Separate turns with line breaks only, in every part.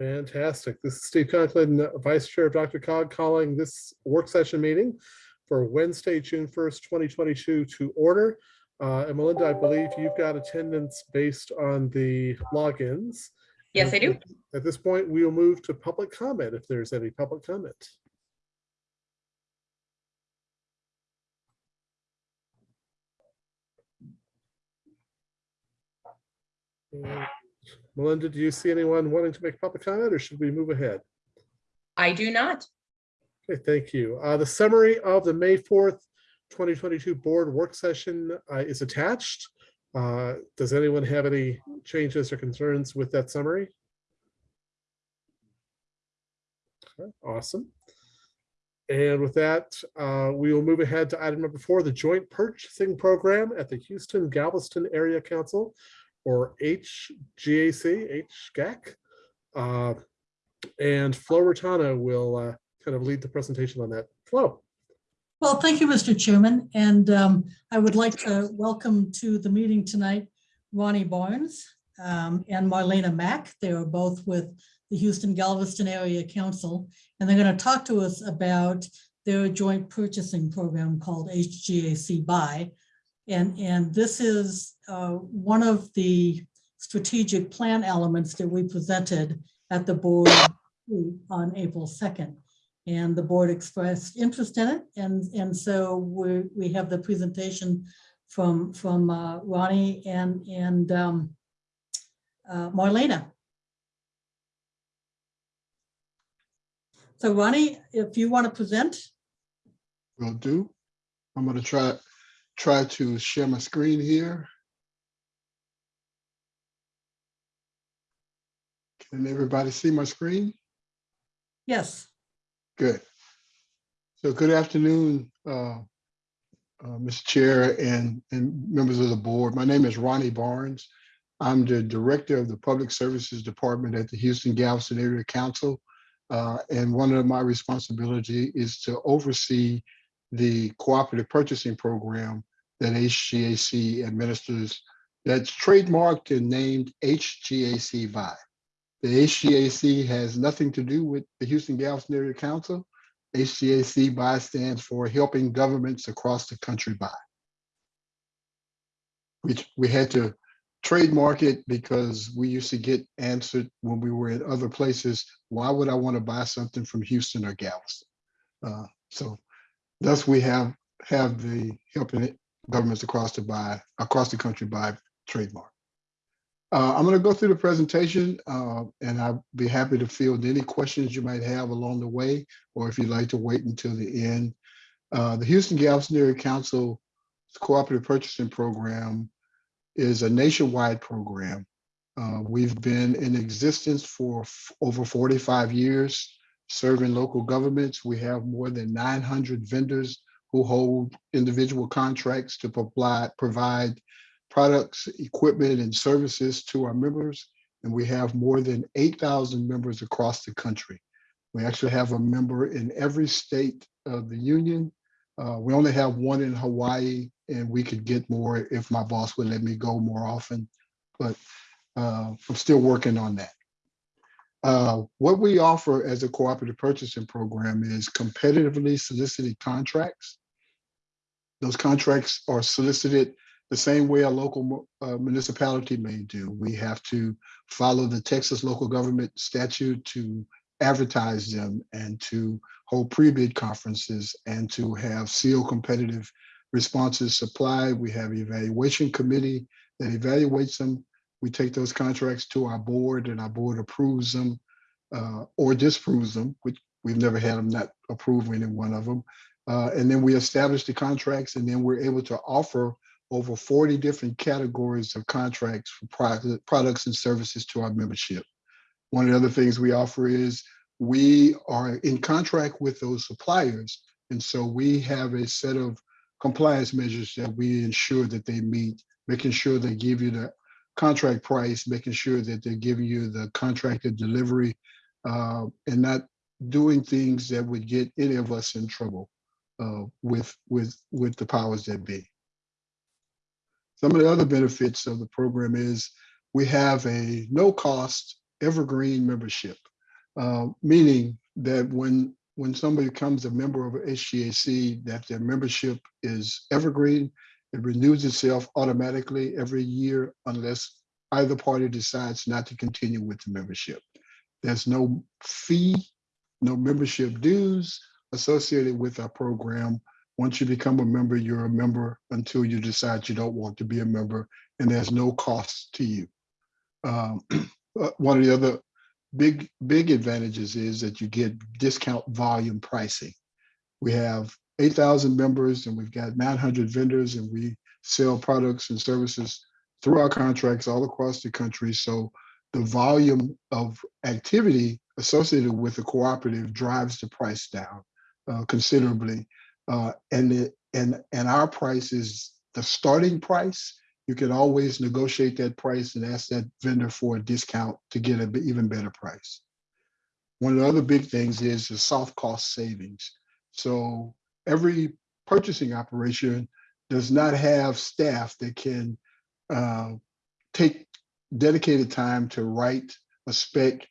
Fantastic. This is Steve Conklin, Vice Chair of DRCOG, calling this work session meeting for Wednesday, June 1st, 2022 to order. Uh, And Melinda, I believe you've got attendance based on the logins.
Yes, I do.
At this point, we will move to public comment if there's any public comment. Melinda, do you see anyone wanting to make public comment or should we move ahead?
I do not.
Okay, thank you. Uh, the summary of the May 4th, 2022 board work session uh, is attached. Uh, does anyone have any changes or concerns with that summary? Okay, Awesome. And with that, uh, we will move ahead to item number four, the joint purchasing program at the Houston Galveston Area Council or HGAC, HGAC. Uh, and Flo Raitano will uh, kind of lead the presentation on that. Flo.
Well, thank you, Mr. Chairman, and um, I would like to welcome to the meeting tonight Ronnie Barnes um, and Marlena Mack. They are both with the Houston Galveston Area Council, and they're going to talk to us about their joint purchasing program called HGAC Buy. And, and this is uh, one of the strategic plan elements that we presented at the board on April 2nd. And the board expressed interest in it. And, and so we, we have the presentation from, from uh, Ronnie and, and um, uh, Marlena. So Ronnie, if you want to present,
Will do. I'm gonna try, try to share my screen here. Can everybody see my screen?
yes,
Good. So good afternoon, uh, uh, Mr. Chair and, and members of the board. My name is Ronnie Barnes. I'm the Director of the Public Services Department at the Houston Galveston Area Council. Uh, And one of my responsibility is to oversee the cooperative purchasing program that HGAC administers that's trademarked and named HGAC Buy. The HGAC has nothing to do with the Houston Galveston Area Council. HGAC buy stands for helping governments across the country buy. Which we had to trademark it because we used to get answered when we were in other places, why would I want to buy something from Houston or Galveston? Uh, So thus we have, have the helping governments across the buy, across the country by trademark. Uh, I'm going to go through the presentation uh, and I'll be happy to field any questions you might have along the way, or if you'd like to wait until the end. Uh, the Houston Galveston Area Council Cooperative Purchasing Program is a nationwide program. Uh, we've been in existence for over 45 years, serving local governments. We have more than 900 vendors who hold individual contracts to provide, provide products, equipment, and services to our members. And we have more than 8,000 members across the country. We actually have a member in every state of the union. Uh, we only have one in Hawaii, and we could get more if my boss would let me go more often. But uh, I'm still working on that. Uh, what we offer as a cooperative purchasing program is competitively solicited contracts. Those contracts are solicited the same way a local uh, municipality may do. We have to follow the Texas local government statute to advertise them and to hold pre-bid conferences and to have sealed competitive responses supplied. We have an evaluation committee that evaluates them. We take those contracts to our board and our board approves them uh, or disapproves them, which we've never had them not approve any one of them. Uh, and then we establish the contracts and then we're able to offer over 40 different categories of contracts for product, products and services to our membership. One of the other things we offer is we are in contract with those suppliers. And so we have a set of compliance measures that we ensure that they meet, making sure they give you the contract price, making sure that they're giving you the contracted delivery, uh, and not doing things that would get any of us in trouble uh, with, with, with the powers that be. Some of the other benefits of the program is we have a no-cost evergreen membership. Uh, meaning that when when somebody becomes a member of HGAC, that their membership is evergreen. It renews itself automatically every year unless either party decides not to continue with the membership. There's no fee, no membership dues associated with our program. Once you become a member, you're a member until you decide you don't want to be a member, and there's no cost to you. Um, uh, one of the other big, big advantages is that you get discount volume pricing. We have 8,000 members and we've got 900 vendors and we sell products and services through our contracts all across the country. So the volume of activity associated with the cooperative drives the price down uh, considerably. Uh, and, it, and, and our price is the starting price. You can always negotiate that price and ask that vendor for a discount to get an even better price. One of the other big things is the soft cost savings. So every purchasing operation does not have staff that can uh, take dedicated time to write a spec,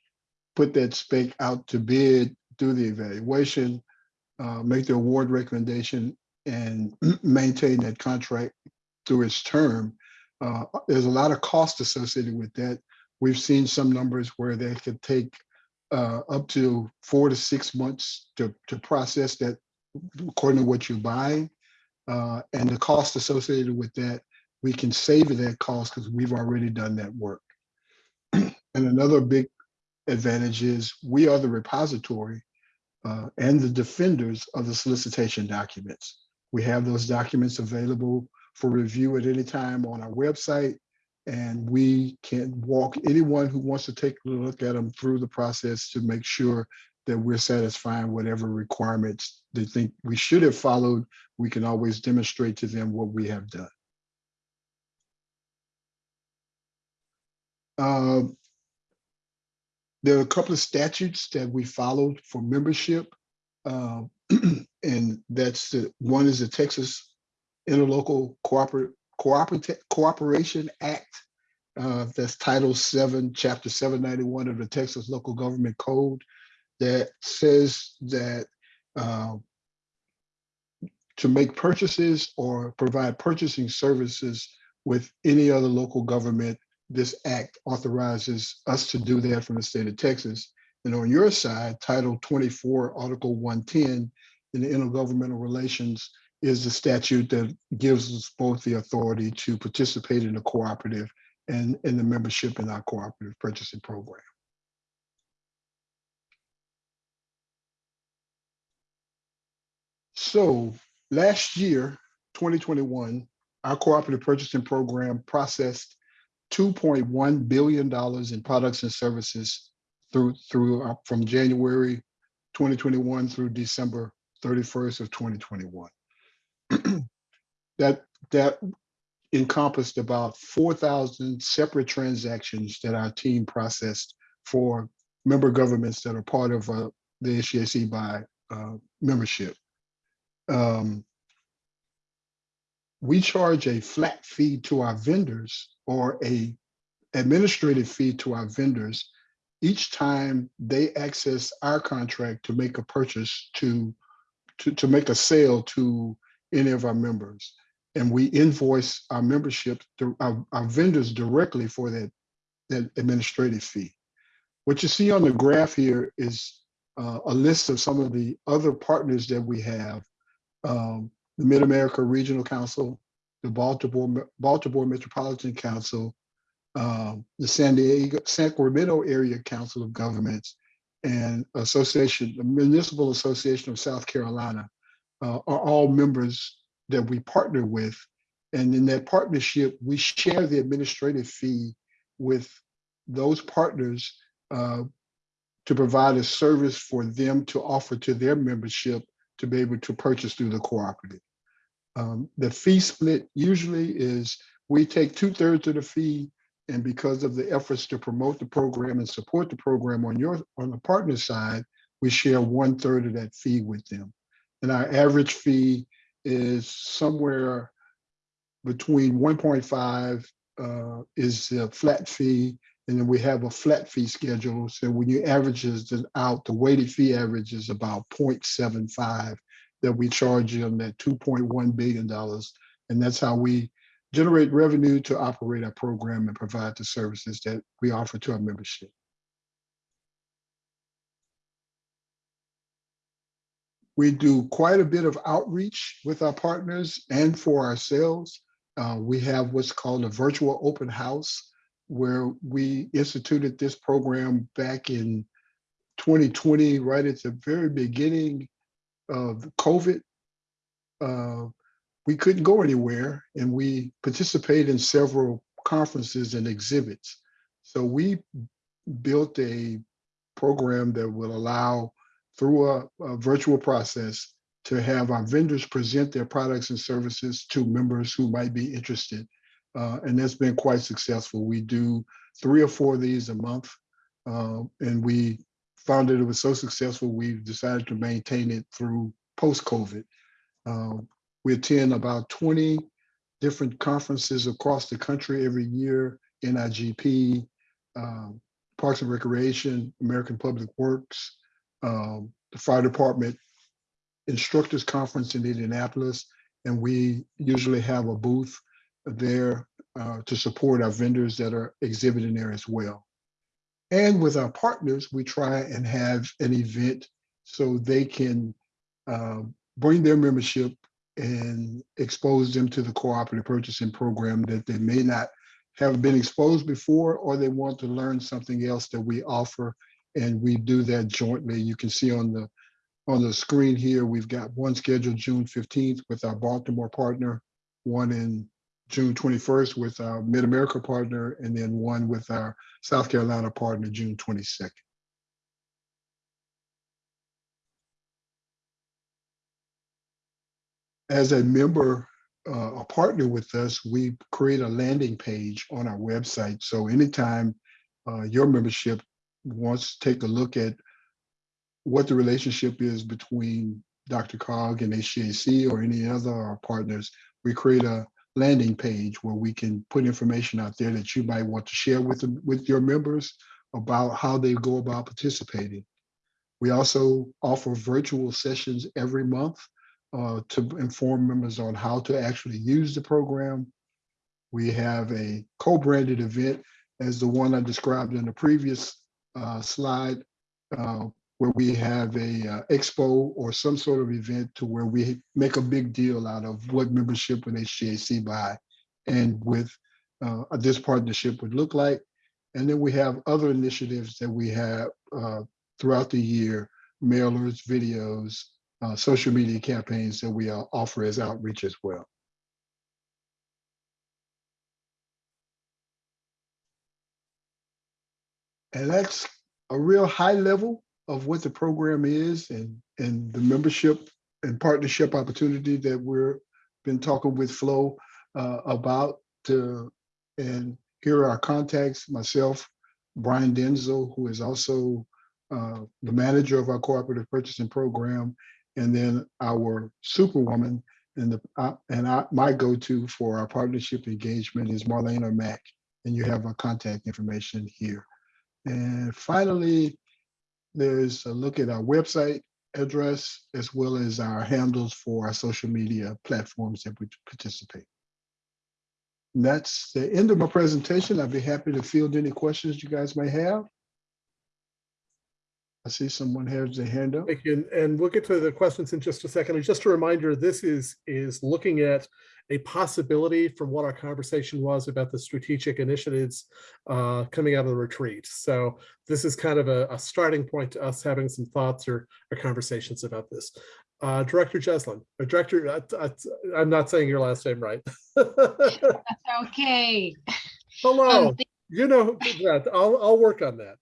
put that spec out to bid, do the evaluation, uh, make the award recommendation, and maintain that contract through its term. Uh, there's a lot of cost associated with that. We've seen some numbers where they could take uh, up to four to six months to, to process that according to what you're buying. Uh, and the cost associated with that, we can save that cost because we've already done that work. and another big advantage is we are the repository uh, and the defenders of the solicitation documents. We have those documents available for review at any time on our website. And we can walk anyone who wants to take a look at them through the process to make sure that we're satisfying whatever requirements they think we should have followed. We can always demonstrate to them what we have done. Uh, there are a couple of statutes that we followed for membership. Uh, and that's the one is the Texas Interlocal Cooper, Cooperative Cooperation Act. Uh, that's Title 7, Chapter 791 of the Texas Local Government Code that says that uh, to make purchases or provide purchasing services with any other local government, this act authorizes us to do that from the state of Texas. And on your side, Title 24, Article 110 in the intergovernmental relations is the statute that gives us both the authority to participate in the cooperative and in the membership in our cooperative purchasing program. So last year, 2021, our cooperative purchasing program processed $2.1 billion in products and services through through uh, from January 2021 through December 31st of 2021. that that encompassed about 4,000 separate transactions that our team processed for member governments that are part of uh, the HGAC Buy uh, membership. Um, we charge a flat fee to our vendors or a administrative fee to our vendors each time they access our contract to make a purchase to, to, to make a sale to any of our members. And we invoice our membership, our, our vendors directly for that, that administrative fee. What you see on the graph here is uh, a list of some of the other partners that we have. Um, the Mid-America Regional Council, the Baltimore, Baltimore Metropolitan Council, um, the San Diego, San Sacramento Area Council of Governments, and Association, the Municipal Association of South Carolina uh, are all members that we partner with. And in that partnership, we share the administrative fee with those partners uh, to provide a service for them to offer to their membership to be able to purchase through the cooperative. Um, the fee split usually is we take two thirds of the fee and because of the efforts to promote the program and support the program on your on the partner side, we share one third of that fee with them. And our average fee is somewhere between 1.5 uh, is a flat fee And then we have a flat fee schedule. So when you averages it out, the weighted fee average is about 0.75 that we charge on that two point one billion dollars. And that's how we generate revenue to operate our program and provide the services that we offer to our membership. We do quite a bit of outreach with our partners and for ourselves. Uh, we have what's called a virtual open house where we instituted this program back in 2020, right at the very beginning of COVID. Uh, we couldn't go anywhere and we participated in several conferences and exhibits. So we built a program that will allow through a, a virtual process to have our vendors present their products and services to members who might be interested. Uh, and that's been quite successful. We do three or four of these a month. uh, and we found that it was so successful, we've decided to maintain it through post-COVID. Uh, we attend about 20 different conferences across the country every year, NIGP, um, Parks and Recreation, American Public Works, um, the Fire Department Instructors Conference in Indianapolis, and we usually have a booth there uh, to support our vendors that are exhibiting there as well. And with our partners, we try and have an event so they can uh, bring their membership and expose them to the cooperative purchasing program that they may not have been exposed before, or they want to learn something else that we offer. And we do that jointly. You can see on the on the screen here, we've got one scheduled June 15th with our Baltimore partner, one in June 21st with our Mid-America partner, and then one with our South Carolina partner, June 22nd. As a member, uh, a partner with us, we create a landing page on our website. So anytime uh, your membership wants to take a look at what the relationship is between DRCOG and HGAC or any other our partners, we create a landing page where we can put information out there that you might want to share with them, with your members about how they go about participating. We also offer virtual sessions every month uh, to inform members on how to actually use the program. We have a co-branded event as the one I described in the previous uh, slide, uh, where we have a uh, expo or some sort of event to where we make a big deal out of what membership with HGAC Buy and with uh, this partnership would look like. And then we have other initiatives that we have uh, throughout the year, mailers, videos, uh, social media campaigns that we uh, offer as outreach as well. And that's a real high level of what the program is and, and the membership and partnership opportunity that we're been talking with Flo uh, about. To, and here are our contacts, myself, Brian Denzel, who is also uh, the manager of our cooperative purchasing program, and then our superwoman and the uh, and I, my go-to for our partnership engagement is Marlena Mack, and you have our contact information here. And finally, there's a look at our website address as well as our handles for our social media platforms that we participate. And that's the end of my presentation. I'd be happy to field any questions you guys may have. I see someone has their hand up.
Thank you. And- And we'll get to the questions in just a second. And just a reminder, this is, is looking at a possibility from what our conversation was about the strategic initiatives uh, coming out of the retreat. So this is kind of a, a starting point to us having some thoughts or, or conversations about this. Uh, Director Jeslin, or Director, uh, uh, I'm not saying your last name right.
Okay.
Hello,
Um,
you know, that. I'll, I'll work on that.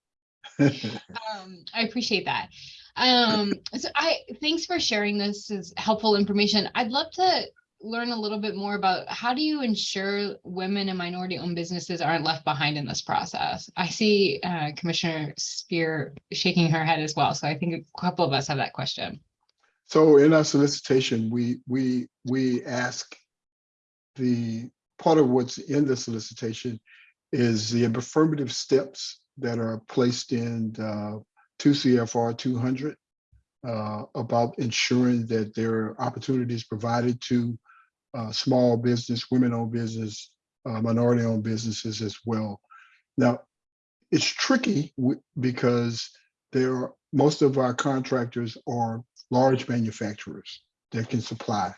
um, I appreciate that. Um, so I, thanks for sharing this is helpful information. I'd love to learn a little bit more about how do you ensure women and minority owned businesses aren't left behind in this process? I see uh, Commissioner Spear shaking her head as well. So I think a couple of us have that question.
So in our solicitation, we, we, we ask the, part of what's in the solicitation is the affirmative steps that are placed in uh, two CFR two hundred uh, about ensuring that there are opportunities provided to uh, small business, women-owned business, uh, minority-owned businesses as well. Now, it's tricky because there are, most of our contractors are large manufacturers that can supply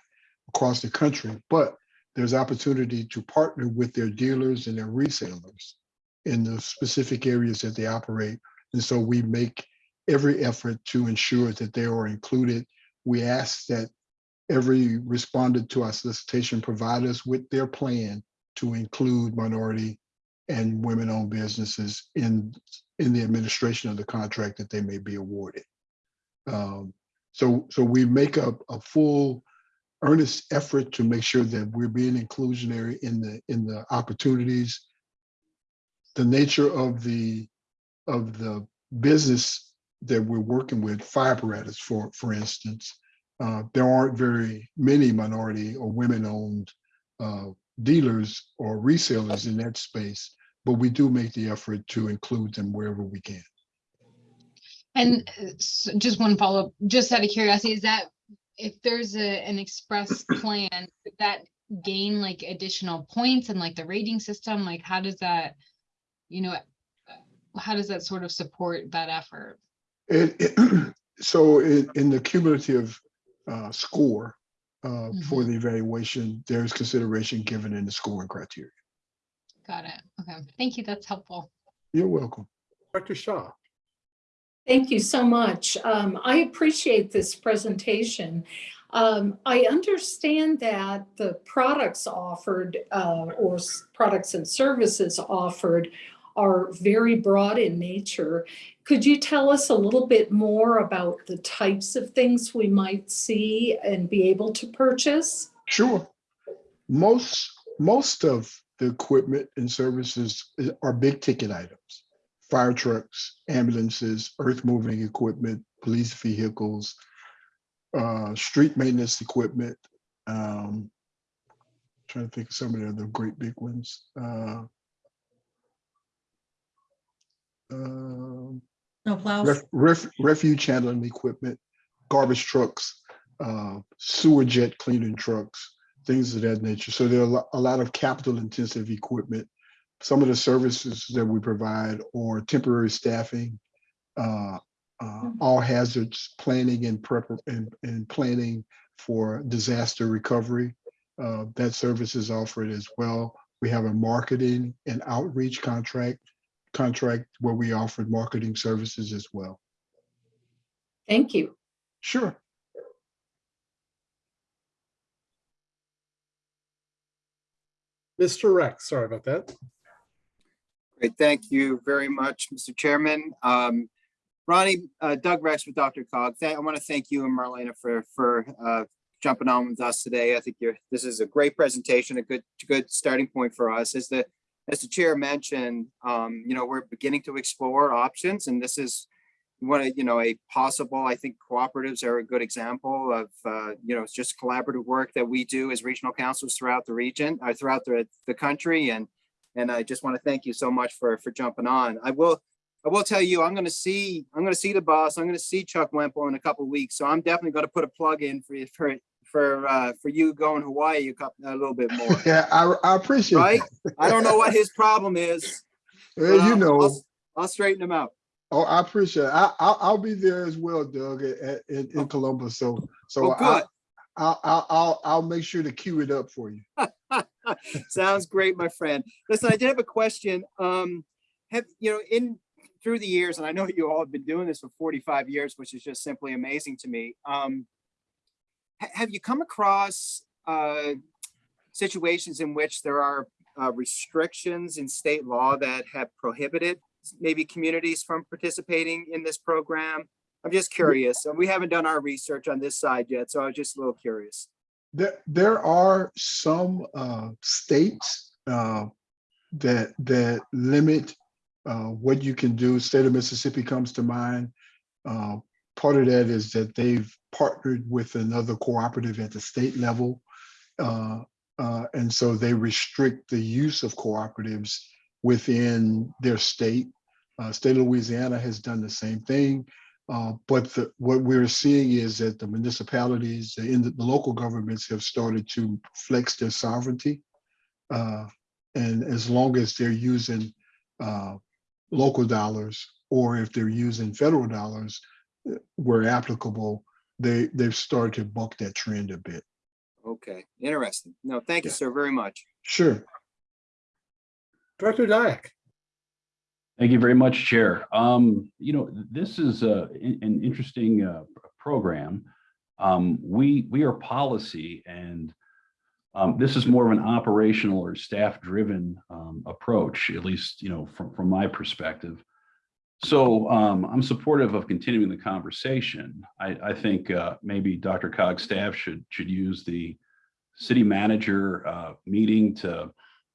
across the country, but there's opportunity to partner with their dealers and their resellers in the specific areas that they operate. And so we make every effort to ensure that they are included. We ask that every respondent to our solicitation provide us with their plan to include minority and women-owned businesses in, in the administration of the contract that they may be awarded. Um, So, so we make a, a full earnest effort to make sure that we're being inclusionary in the, in the opportunities. The nature of the, of the business that we're working with, fire apparatus, for, for instance, uh, there aren't very many minority or women-owned uh, dealers or resellers in that space, but we do make the effort to include them wherever we can.
And uh, just one follow-up, just out of curiosity, is that if there's a, an express plan, that gain like additional points and like the rating system, like how does that, you know, how does that sort of support that effort?
It, it- so in, in the cumulative uh, score uh, for the evaluation, there's consideration given in the scoring criteria.
Got it. Okay, thank you. That's helpful.
You're welcome.
Dr. Shaw.
Thank you so much. Um, I appreciate this presentation. Um, I understand that the products offered uh, or products and services offered are very broad in nature. Could you tell us a little bit more about the types of things we might see and be able to purchase?
Sure. Most, most of the equipment and services are big ticket items. Fire trucks, ambulances, earth moving equipment, police vehicles, uh, street maintenance equipment. um, Trying to think of some of the other great big ones. uh, um,
No plows?
ref- ref- refuge handling equipment, garbage trucks, uh, sewer jet cleaning trucks, things of that nature. So there are a lot of capital intensive equipment. Some of the services that we provide are temporary staffing, uh, uh, all hazards planning and prep and, and planning for disaster recovery. Uh, that service is offered as well. We have a marketing and outreach contract contract where we offered marketing services as well.
Thank you.
Sure.
Mr. Rex, sorry about that.
Great, thank you very much, Mr. Chairman. Um, Ronnie, uh, Doug Rex with DRCOG. Thank- I want to thank you and Marlena for, for, uh, jumping on with us today. I think you're, this is a great presentation, a good, good starting point for us. As the, as the chair mentioned, um, you know, we're beginning to explore options and this is one of, you know, a possible, I think cooperatives are a good example of, uh, you know, it's just collaborative work that we do as regional councils throughout the region, uh, throughout the, the country and and I just want to thank you so much for, for jumping on. I will, I will tell you, I'm going to see, I'm going to see the boss. I'm going to see Chuck Wemple in a couple weeks. So I'm definitely going to put a plug in for you, for, for, uh, for you going Hawaii a couple, a little bit more.
Yeah, I, I appreciate
Right? I don't know what his problem is.
Well, you know,
I'll- I'll straighten him out.
oh, I appreciate it. I, I'll, I'll be there as well, Doug, at, in, in Columbus. So, so
Oh.
I, I'll, I'll, I'll, I'll make sure to queue it up for you.
Sounds great, my friend. Listen, I did have a question. Um, have, you know, in, through the years, and I know you all have been doing this for forty-five years, which is just simply amazing to me. Um, have you come across, uh, situations in which there are, uh, restrictions in state law that have prohibited maybe communities from participating in this program? I'm just curious. and We haven't done our research on this side yet, so I was just a little curious.
There, there are some uh, states uh, that that limit uh, what you can do. State of Mississippi comes to mind. Part of that is that they've partnered with another cooperative at the state level, uh, uh, and so they restrict the use of cooperatives within their state. Uh, State of Louisiana has done the same thing. Uh, But the- what we're seeing is that the municipalities, the the local governments have started to flex their sovereignty. Uh, And as long as they're using uh, local dollars, or if they're using federal dollars where applicable, they, they've started to buck that trend a bit.
Okay, interesting. No, thank you,
Yeah.
sir, very much.
Sure.
Director Dyak.
Thank you very much, Chair. Um, you know, this is a, an interesting, uh, program. Um, we, we are policy and, um, this is more of an operational or staff-driven, um, approach, at least, you know, from, from my perspective. So, um, I'm supportive of continuing the conversation. I, I think, uh, maybe DRCOG's staff should, should use the city manager, uh, meeting to,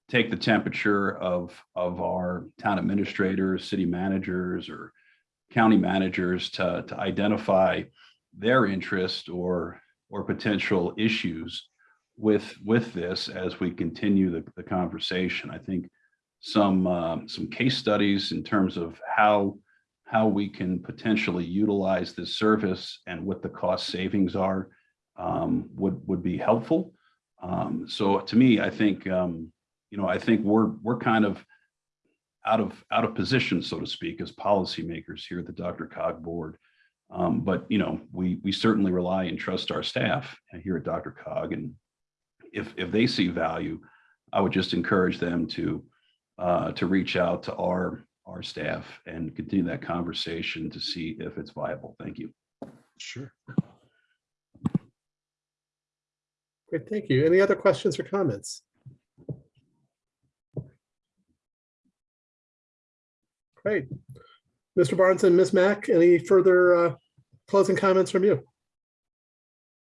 take the temperature of, of our town administrators, city managers, or county managers to, to identify their interest or, or potential issues with, with this as we continue the, the conversation. I think some, um, some case studies in terms of how, how we can potentially utilize this service and what the cost savings are um, would, would be helpful. Um, so to me, I think, um, you know, I think we're, we're kind of out of, out of position, so to speak, as policymakers here at the DRCOG Board. Um, but, you know, we, we certainly rely and trust our staff here at DRCOG. And if, if they see value, I would just encourage them to, uh, to reach out to our, our staff and continue that conversation to see if it's viable. Thank you.
Sure.
Great, thank you. Any other questions or comments? Great. Mr. Barnes and Ms. Mack, any further uh, closing comments from you?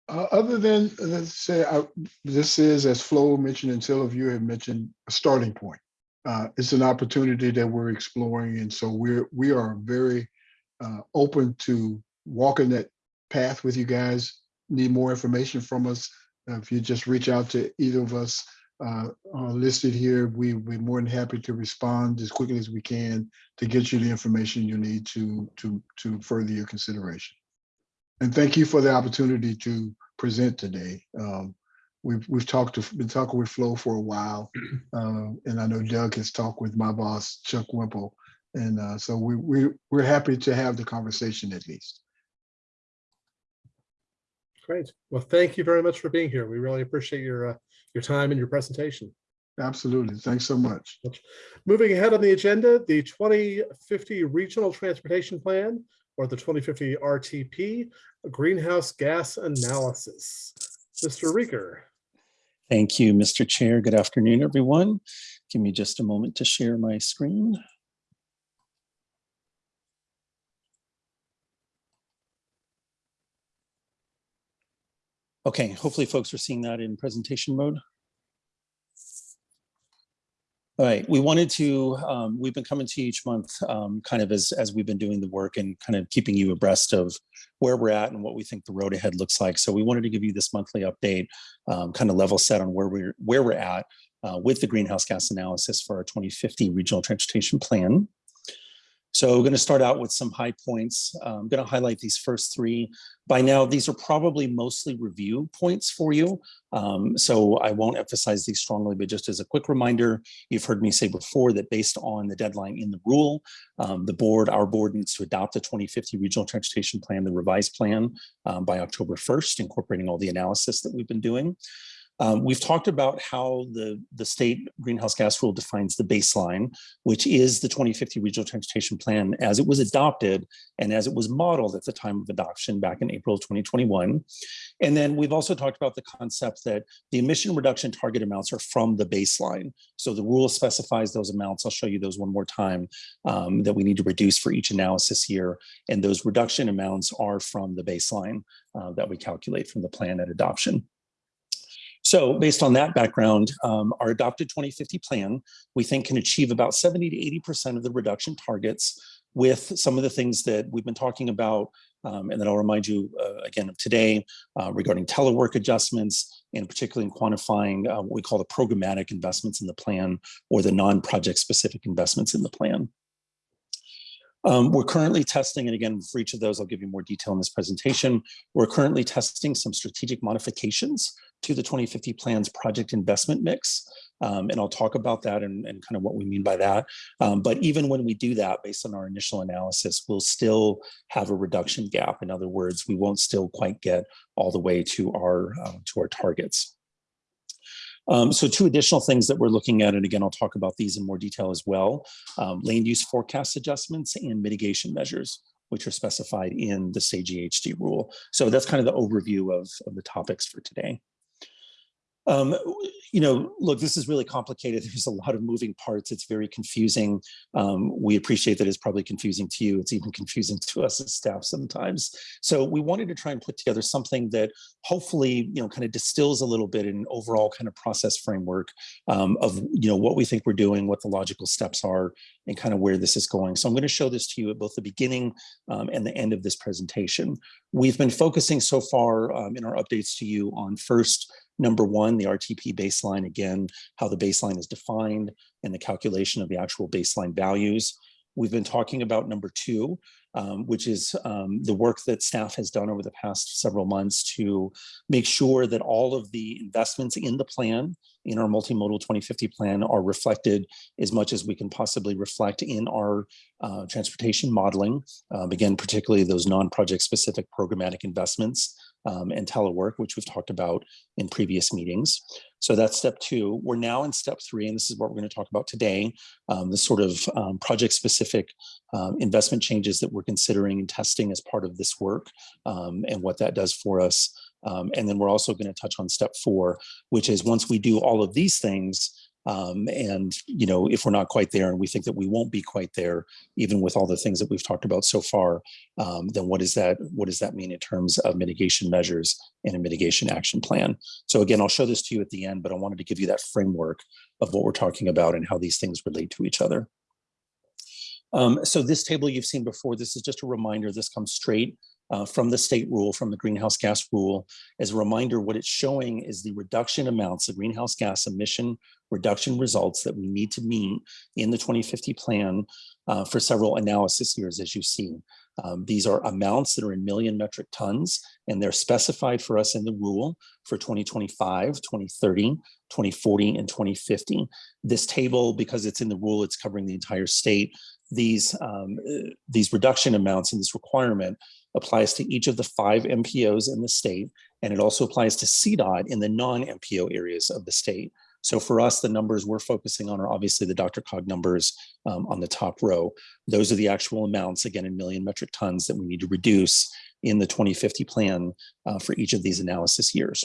Uh, other than, let's say, I- this is, as Flo mentioned and several of you have mentioned, a starting point. Uh, It's an opportunity that we're exploring, and so we're, we are very uh, open to walking that path with you guys. Need more information from us, uh, if you just reach out to either of us uh, listed here, we, we're more than happy to respond as quickly as we can to get you the information you need to, to, to further your consideration. And thank you for the opportunity to present today. Um, We've, we've talked, to been talking with Flo for a while. uh, And I know Doug has talked with my boss, Chuck Wemple. And uh, so we, we, we're happy to have the conversation at least.
Great. Well, thank you very much for being here. We really appreciate your, uh, your time and your presentation.
Absolutely. Thanks so much.
Moving ahead on the agenda, the 2050 Regional Transportation Plan or the 2050 RTP Greenhouse Gas Analysis. Mr. Riger.
Thank you, Mr. Chair. Good afternoon, everyone. Give me just a moment to share my screen. Okay, hopefully folks are seeing that in presentation mode. All right, we wanted to, um, we've been coming to you each month, um, kind of as, as we've been doing the work and kind of keeping you abreast of where we're at and what we think the road ahead looks like. So we wanted to give you this monthly update, um, kind of level set on where we're, where we're at uh, with the greenhouse gas analysis for our 2050 regional transportation plan. So we're going to start out with some high points. I'm going to highlight these first three. By now, these are probably mostly review points for you. Um, so I won't emphasize these strongly, but just as a quick reminder, you've heard me say before that based on the deadline in the rule, um, the board, our board needs to adopt the 2050 regional transportation plan, the revised plan um, by October 1st, incorporating all the analysis that we've been doing. Um, we've talked about how the, the state greenhouse gas rule defines the baseline, which is the 2050 regional transportation plan as it was adopted and as it was modeled at the time of adoption back in April of 2021. And then we've also talked about the concept that the emission reduction target amounts are from the baseline. So the rule specifies those amounts. I'll show you those one more time um, that we need to reduce for each analysis year. And those reduction amounts are from the baseline uh, that we calculate from the plan at adoption. So based on that background, um, our adopted 2050 plan, we think can achieve about 70 to 80% of the reduction targets with some of the things that we've been talking about. Um, and then I'll remind you uh, again of today uh, regarding telework adjustments and particularly in quantifying uh, what we call the programmatic investments in the plan or the non-project specific investments in the plan. Um, we're currently testing, and again, for each of those, I'll give you more detail in this presentation. We're currently testing some strategic modifications to the 2050 plan's project investment mix. Um, and I'll talk about that and, and, kind of what we mean by that. Um, but even when we do that, based on our initial analysis, we'll still have a reduction gap. In other words, we won't still quite get all the way to our, uh, to our targets. Um, so two additional things that we're looking at, and again, I'll talk about these in more detail as well, um, land use forecast adjustments and mitigation measures, which are specified in the state GHG rule. So that's kind of the overview of, of the topics for today. Um, you know, look, this is really complicated. There's a lot of moving parts. It's very confusing. Um, we appreciate that it's probably confusing to you. It's even confusing to us as staff sometimes. So we wanted to try and put together something that hopefully, you know, kind of distills a little bit in an overall kind of process framework um, of, you know, what we think we're doing, what the logical steps are, and kind of where this is going. So I'm going to show this to you at both the beginning um, and the end of this presentation. We've been focusing so far um, in our updates to you on first, number one, the RTP baseline, again, how the baseline is defined and the calculation of the actual baseline values. We've been talking about number two, um, which is um, the work that staff has done over the past several months to make sure that all of the investments in the plan, in our multimodal 2050 plan are reflected as much as we can possibly reflect in our uh, transportation modeling. Um, again, particularly those non-project specific programmatic investments um, and telework, which we've talked about in previous meetings. So that's step two. We're now in step three, and this is what we're going to talk about today, um, the sort of um, project-specific um, investment changes that we're considering and testing as part of this work um, and what that does for us. Um, and then we're also going to touch on step four, which is once we do all of these things, um, and, you know, if we're not quite there and we think that we won't be quite there, even with all the things that we've talked about so far, um, then what does that what does that mean in terms of mitigation measures and a mitigation action plan? So again, I'll show this to you at the end, but I wanted to give you that framework of what we're talking about and how these things relate to each other. Um, so this table you've seen before, this is just a reminder, this comes straight uh, from the state rule, from the greenhouse gas rule. As a reminder, what it's showing is the reduction amounts of greenhouse gas emission reduction results that we need to meet in the 2050 plan uh, for several analysis years, as you see. Um, these are amounts that are in million metric tons, and they're specified for us in the rule for 2025, 2030, 2040, and 2050. This table, because it's in the rule, it's covering the entire state. These, um, these reduction amounts and this requirement applies to each of the five MPOs in the state, and it also applies to CDOT in the non-MPO areas of the state. So for us, the numbers we're focusing on are obviously the DRCOG numbers um, on the top row. Those are the actual amounts, again, in million metric tons that we need to reduce in the 2050 plan uh, for each of these analysis years.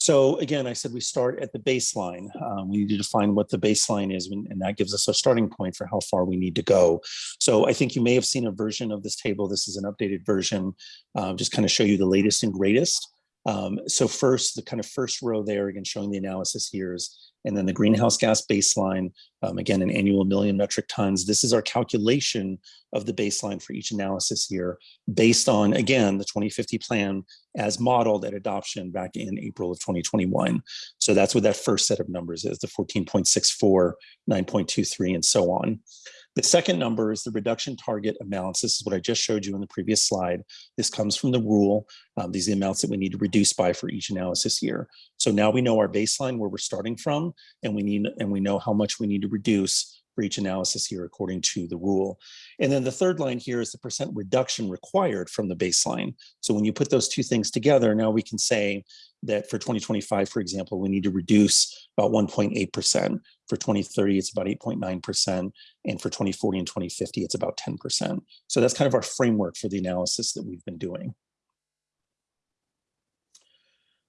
So again, I said we start at the baseline. Um, we need to define what the baseline is, and, and that gives us a starting point for how far we need to go. So I think you may have seen a version of this table. This is an updated version, uh, just kind of show you the latest and greatest. Um, so first, the kind of first row there, again, showing the analysis years, and then the greenhouse gas baseline, um, again, an annual million metric tons. This is our calculation of the baseline for each analysis year based on, again, the 2050 plan as modeled at adoption back in April of 2021. So that's what that first set of numbers is, the 14.64, 9.23, and so on. The second number is the reduction target amounts. This is what I just showed you in the previous slide. This comes from the rule. Um, these are the amounts that we need to reduce by for each analysis year. So now we know our baseline where we're starting from, and we need and we know how much we need to reduce for each analysis here according to the rule. And then the third line here is the percent reduction required from the baseline. So when you put those two things together, now we can say that for 2025, for example, we need to reduce about 1.8%. For 2030, it's about 8.9%. And for 2040 and 2050, it's about 10%. So that's kind of our framework for the analysis that we've been doing.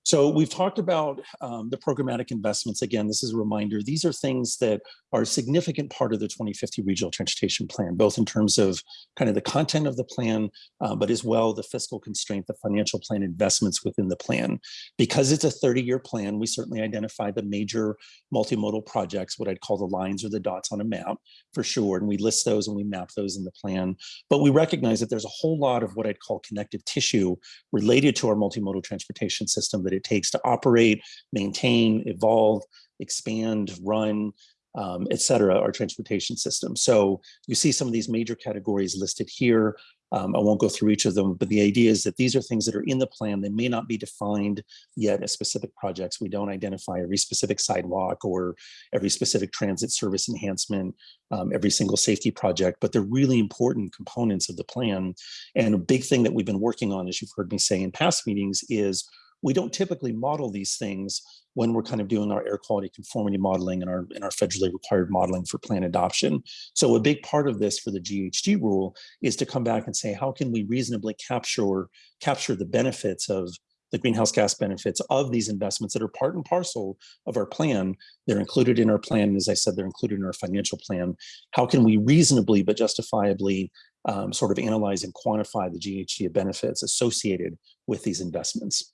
So we've talked about um, the programmatic investments. Again, this is a reminder. These are things that are a significant part of the 2050 Regional Transportation Plan, both in terms of kind of the content of the plan, uh, but as well the fiscal constraint, the financial plan investments within the plan. Because it's a 30-year plan, we certainly identify the major multimodal projects, what I'd call the lines or the dots on a map for sure. And we list those and we map those in the plan. But we recognize that there's a whole lot of what I'd call connective tissue related to our multimodal transportation system that it takes to operate, maintain, evolve, expand, run, um, et cetera, our transportation system. So you see some of these major categories listed here. Um, I won't go through each of them, but the idea is that these are things that are in the plan. They may not be defined yet as specific projects. We don't identify every specific sidewalk or every specific transit service enhancement, um, every single safety project, but they're really important components of the plan. And a big thing that we've been working on, as you've heard me say in past meetings, is we don't typically model these things when we're kind of doing our air quality conformity modeling and our, and our federally required modeling for plan adoption. So a big part of this for the GHG rule is to come back and say, how can we reasonably capture, capture the benefits of the greenhouse gas benefits of these investments that are part and parcel of our plan. They're included in our plan. As I said, they're included in our financial plan. How can we reasonably but justifiably um, sort of analyze and quantify the GHG benefits associated with these investments?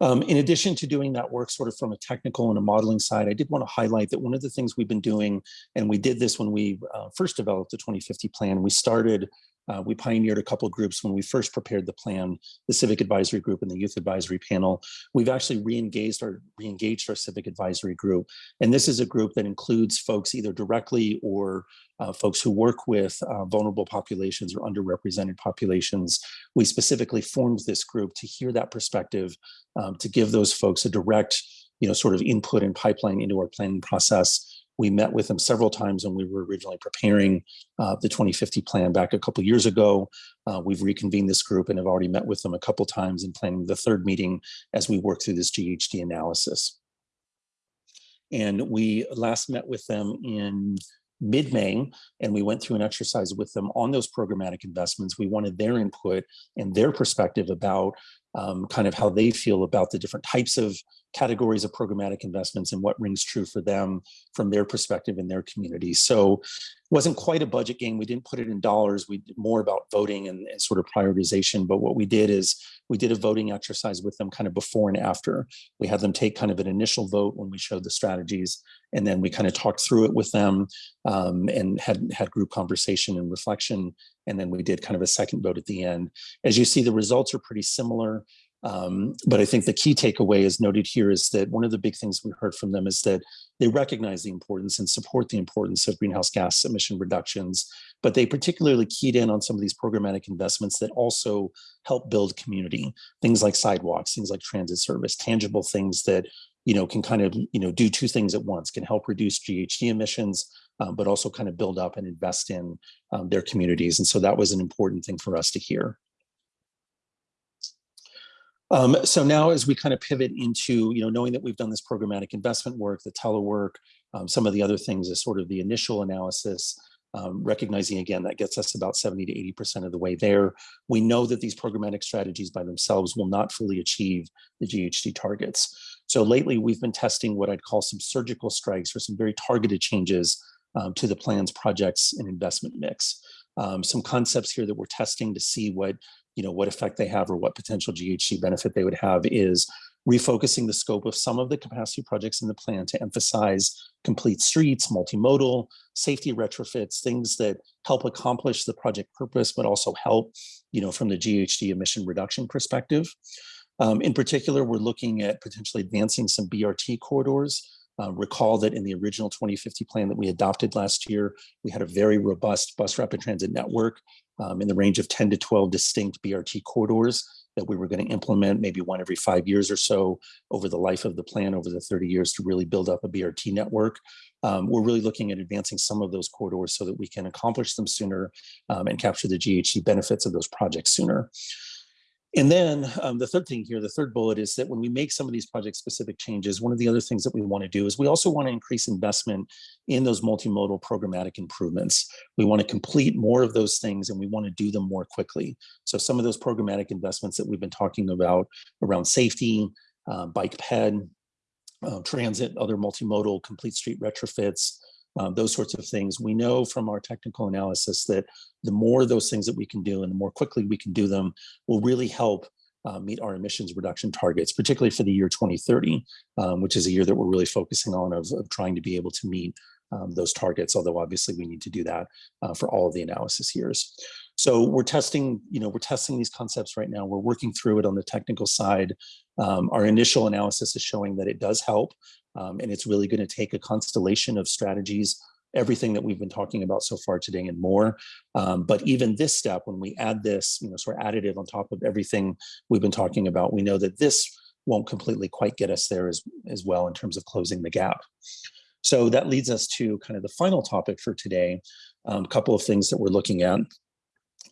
Um, in addition to doing that work sort of from a technical and a modeling side, I did want to highlight that one of the things we've been doing, and we did this when we uh, first developed the 2050 plan, we started, uh, we pioneered a couple of groups when we first prepared the plan, the Civic Advisory Group and the Youth Advisory Panel. We've actually re-engaged our, re-engaged our Civic Advisory Group. And this is a group that includes folks either directly or uh, folks who work with uh, vulnerable populations or underrepresented populations. We specifically formed this group to hear that perspective, um, to give those folks a direct, you know, sort of input and pipeline into our planning process. We met with them several times when we were originally preparing uh, the 2050 plan back a couple years ago. Uh, we've reconvened this group and have already met with them a couple times in planning the third meeting as we work through this GHG analysis. And we last met with them in mid-May, and we went through an exercise with them on those programmatic investments. We wanted their input and their perspective about um, kind of how they feel about the different types of categories of programmatic investments and what rings true for them from their perspective in their community. So it wasn't quite a budget game. We didn't put it in dollars. We did more about voting and, and sort of prioritization. But what we did is we did a voting exercise with them kind of before and after. We had them take kind of an initial vote when we showed the strategies, and then we kind of talked through it with them um, and had had group conversation and reflection. And then we did kind of a second vote at the end. As you see, the results are pretty similar. Um, but I think the key takeaway is noted here is that one of the big things we heard from them is that they recognize the importance and support the importance of greenhouse gas emission reductions, but they particularly keyed in on some of these programmatic investments that also help build community, things like sidewalks, things like transit service, tangible things that you know can kind of you know do two things at once, can help reduce GHG emissions, um, but also kind of build up and invest in um, their communities. And so that was an important thing for us to hear. Um, so now as we kind of pivot into, you know, knowing that we've done this programmatic investment work, the telework, um, some of the other things is sort of the initial analysis, um, recognizing again, that gets us about 70 to 80% of the way there. We know that these programmatic strategies by themselves will not fully achieve the GHG targets. So lately we've been testing what I'd call some surgical strikes or some very targeted changes um, to the plan's projects and investment mix. Um, some concepts here that we're testing to see what you know, what effect they have or what potential GHG benefit they would have is refocusing the scope of some of the capacity projects in the plan to emphasize complete streets, multimodal, safety retrofits, things that help accomplish the project purpose, but also help, you know, from the GHG emission reduction perspective. Um, in particular, we're looking at potentially advancing some BRT corridors. Uh, recall that in the original 2050 plan that we adopted last year, we had a very robust bus rapid transit network um, in the range of 10 to 12 distinct BRT corridors that we were going to implement maybe one every five years or so over the life of the plan over the 30 years to really build up a BRT network. Um, we're really looking at advancing some of those corridors so that we can accomplish them sooner um, and capture the GHG benefits of those projects sooner. And then um, the third thing here, the third bullet is that when we make some of these project specific changes, one of the other things that we want to do is we also want to increase investment in those multimodal programmatic improvements. We want to complete more of those things and we want to do them more quickly. So some of those programmatic investments that we've been talking about around safety, uh, bike ped, uh, transit, other multimodal complete street retrofits, um, those sorts of things. We know from our technical analysis that the more those things that we can do and the more quickly we can do them will really help uh, meet our emissions reduction targets, particularly for the year 2030, um, which is a year that we're really focusing on of, of trying to be able to meet um, those targets, although obviously we need to do that uh, for all of the analysis years. So we're testing, you know, we're testing these concepts right now. We're working through it on the technical side. Um, our initial analysis is showing that it does help. Um, and it's really going to take a constellation of strategies, everything that we've been talking about so far today and more. Um, but even this step, when we add this, you know, sort of additive on top of everything we've been talking about, we know that this won't completely quite get us there as, as well in terms of closing the gap. So that leads us to kind of the final topic for today, um, a couple of things that we're looking at.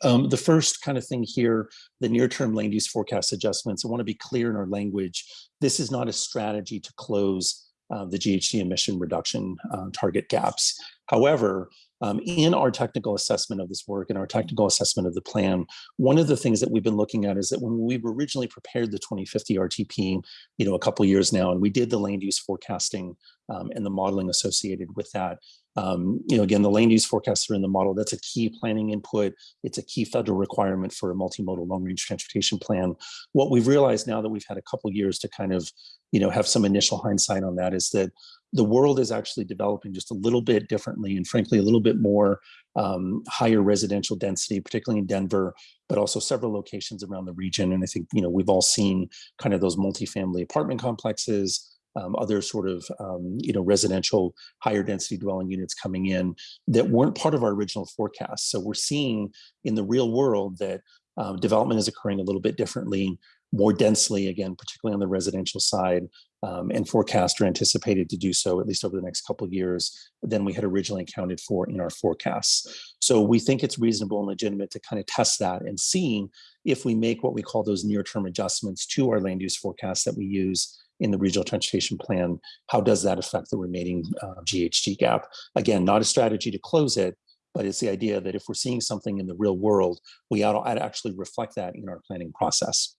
Um, the first kind of thing here, the near-term land use forecast adjustments, I want to be clear in our language. This is not a strategy to close uh, the GHG emission reduction uh, target gaps. However, um, in our technical assessment of this work and our technical assessment of the plan, one of the things that we've been looking at is that when we originally prepared the 2050 RTP, you know, a couple years now, and we did the land use forecasting um, and the modeling associated with that, um, you know, again, the land use forecasts are in the model. That's a key planning input. It's a key federal requirement for a multimodal long range transportation plan. What we've realized now that we've had a couple years to kind of, you know, have some initial hindsight on that is that the world is actually developing just a little bit differently and frankly, a little bit more um, higher residential density, particularly in Denver, but also several locations around the region. And I think, you know, we've all seen kind of those multifamily apartment complexes, um, other sort of um, you know residential higher density dwelling units coming in that weren't part of our original forecast. So we're seeing in the real world that um, development is occurring a little bit differently, more densely, again, particularly on the residential side, um, and forecast are anticipated to do so at least over the next couple of years than we had originally accounted for in our forecasts. So we think it's reasonable and legitimate to kind of test that and see if we make what we call those near-term adjustments to our land use forecasts that we use in the regional transportation plan, how does that affect the remaining uh, GHG gap? Again, not a strategy to close it, but it's the idea that if we're seeing something in the real world, we ought to actually reflect that in our planning process.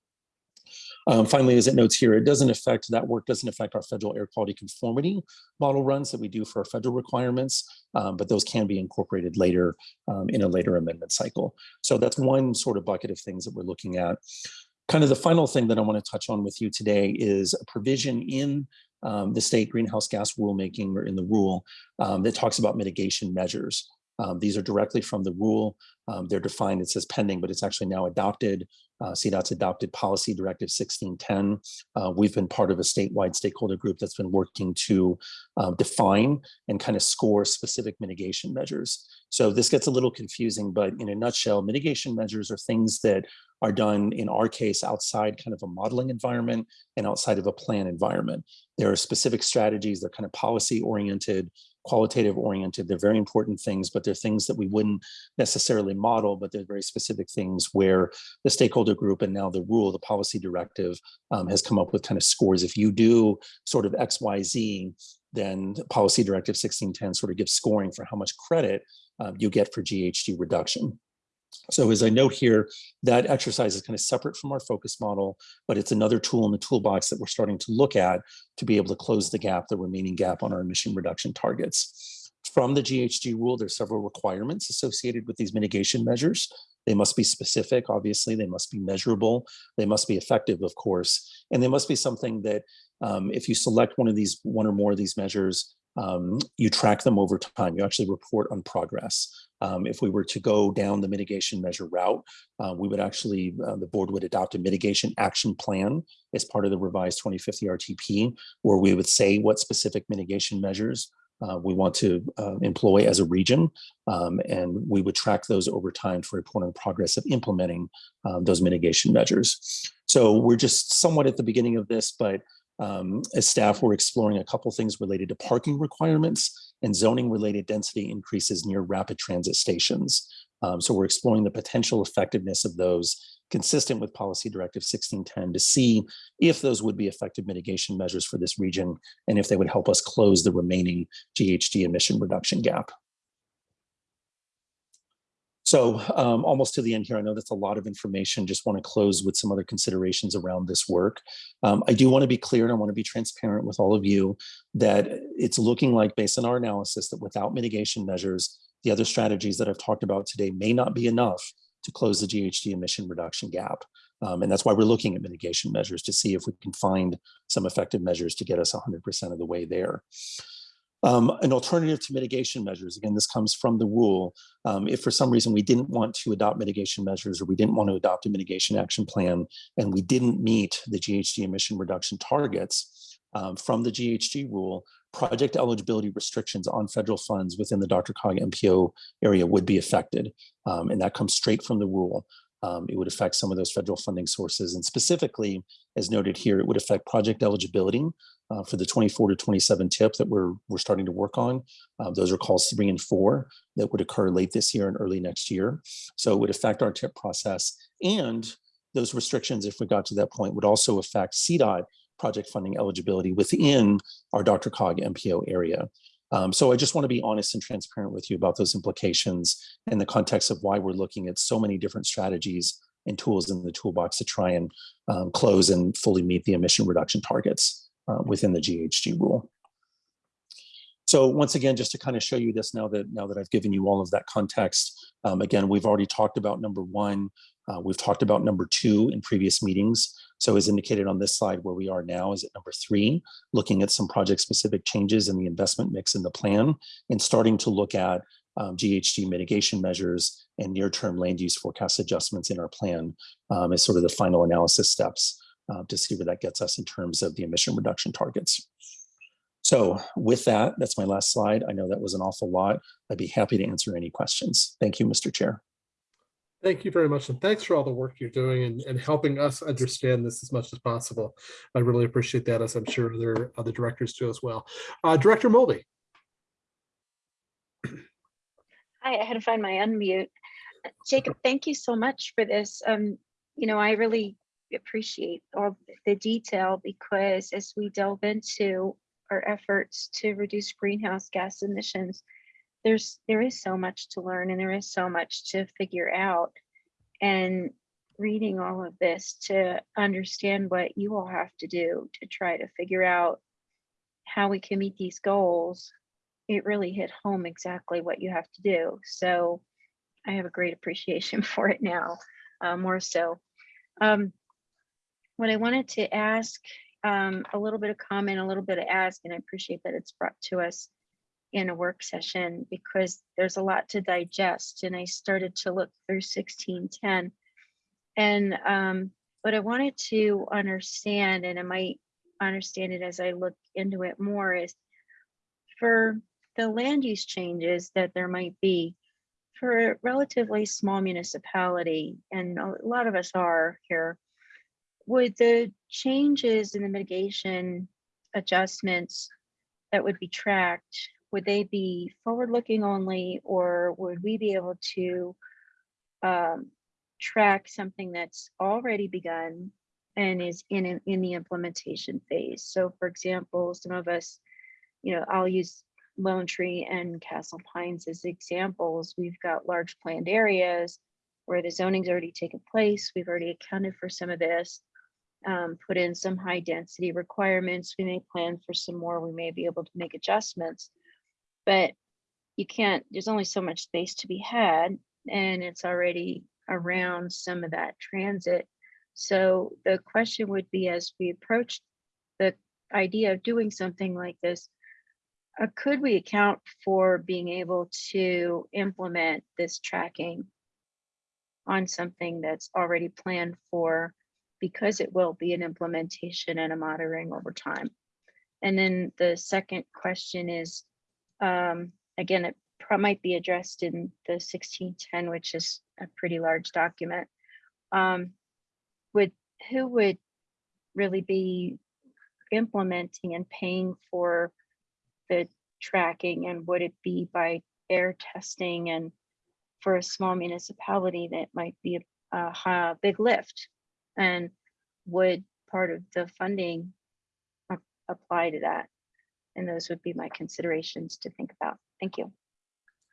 Um, finally, as it notes here, it doesn't affect, that work doesn't affect our federal air quality conformity model runs that we do for our federal requirements, um, but those can be incorporated later um, in a later amendment cycle. So that's one sort of bucket of things that we're looking at. Kind of the final thing that I want to touch on with you today is a provision in um, the state greenhouse gas rulemaking or in the rule um, that talks about mitigation measures. Um, these are directly from the rule. Um, they're defined, it says pending, but it's actually now adopted. Uh, CDOT's adopted policy directive 1610. Uh, we've been part of a statewide stakeholder group that's been working to uh, define and kind of score specific mitigation measures. So this gets a little confusing, but in a nutshell, mitigation measures are things that are done in our case outside kind of a modeling environment and outside of a plan environment. There are specific strategies, they're kind of policy oriented, qualitative oriented. They're very important things, but they're things that we wouldn't necessarily model, but they're very specific things where the stakeholder group and now the rule, the policy directive um, has come up with kind of scores. If you do sort of X, Y, Z, then policy directive 1610 sort of gives scoring for how much credit um, you get for GHG reduction. So as I note here, that exercise is kind of separate from our focus model, but it's another tool in the toolbox that we're starting to look at to be able to close the gap, the remaining gap on our emission reduction targets. From the GHG rule, there's several requirements associated with these mitigation measures. They must be specific, obviously, they must be measurable, they must be effective, of course, and they must be something that um, if you select one of these, one or more of these measures, um, you track them over time. You actually report on progress. Um, if we were to go down the mitigation measure route, uh, we would actually, uh, the board would adopt a mitigation action plan as part of the revised 2050 RTP, where we would say what specific mitigation measures uh, we want to uh, employ as a region, um, and we would track those over time to report on progress of implementing um, those mitigation measures. So we're just somewhat at the beginning of this, but um, as staff, we're exploring a couple things related to parking requirements and zoning related density increases near rapid transit stations. Um, so we're exploring the potential effectiveness of those consistent with policy directive 1610 to see if those would be effective mitigation measures for this region and if they would help us close the remaining GHG emission reduction gap. So um, almost to the end here, I know that's a lot of information. Just want to close with some other considerations around this work. Um, I do want to be clear and I want to be transparent with all of you that it's looking like based on our analysis that without mitigation measures, the other strategies that I've talked about today may not be enough to close the GHG emission reduction gap. Um, and that's why we're looking at mitigation measures to see if we can find some effective measures to get us 100% of the way there. Um, an alternative to mitigation measures, again, this comes from the rule. Um, if for some reason we didn't want to adopt mitigation measures or we didn't want to adopt a mitigation action plan and we didn't meet the GHG emission reduction targets um, from the GHG rule, project eligibility restrictions on federal funds within the DRCOG MPO area would be affected. Um, and that comes straight from the rule. Um, it would affect some of those federal funding sources. And specifically, as noted here, it would affect project eligibility uh, for the 24 to 27 tip that we're, we're starting to work on. Uh, those are calls three and four that would occur late this year and early next year. So it would affect our tip process. And those restrictions, if we got to that point, would also affect CDOT project funding eligibility within our DRCOG MPO area. Um, so I just want to be honest and transparent with you about those implications in the context of why we're looking at so many different strategies and tools in the toolbox to try and um, close and fully meet the emission reduction targets uh, within the GHG rule. So once again, just to kind of show you this now that now that I've given you all of that context, um, again, we've already talked about number one, uh, we've talked about number two in previous meetings. So as indicated on this slide, where we are now is at number three, looking at some project specific changes in the investment mix in the plan and starting to look at um, GHG mitigation measures and near-term land use forecast adjustments in our plan um, as sort of the final analysis steps uh, to see where that gets us in terms of the emission reduction targets. So with that, that's my last slide. I know that was an awful lot. I'd be happy to answer any questions. Thank you, Mr. Chair.
Thank you very much. And thanks for all the work you're doing and, and helping us understand this as much as possible. I really appreciate that, as I'm sure other other directors do as well. Uh, Director Mulvey.
Hi, I had to find my unmute. Jacob, thank you so much for this. Um, you know, I really appreciate all the detail because as we delve into our efforts to reduce greenhouse gas emissions, there's there is so much to learn and there is so much to figure out. And reading all of this to understand what you all have to do to try to figure out how we can meet these goals it really hit home exactly what you have to do. So I have a great appreciation for it now, uh, more so. Um, what I wanted to ask, um, a little bit of comment, a little bit of ask, and I appreciate that it's brought to us in a work session because there's a lot to digest. And I started to look through 1610. And um, what I wanted to understand, and I might understand it as I look into it more, is for the land use changes that there might be for a relatively small municipality, and a lot of us are here, would the changes in the mitigation adjustments that would be tracked, would they be forward-looking only, or would we be able to um, track something that's already begun and is in, in the implementation phase? So for example, some of us, you know, I'll use Lone Tree and Castle Pines as examples. We've got large planned areas where the zoning's already taken place. We've already accounted for some of this, um, put in some high density requirements. We may plan for some more. We may be able to make adjustments, but you can't, there's only so much space to be had and it's already around some of that transit. So the question would be as we approach the idea of doing something like this, uh, could we account for being able to implement this tracking on something that's already planned for because it will be an implementation and a monitoring over time? And then the second question is, um, again, it might be addressed in the 1610, which is a pretty large document. Um, would who would really be implementing and paying for the tracking and would it be by air testing and for a small municipality that might be a, a big lift? And would part of the funding apply to that? And those would be my considerations to think about. Thank you.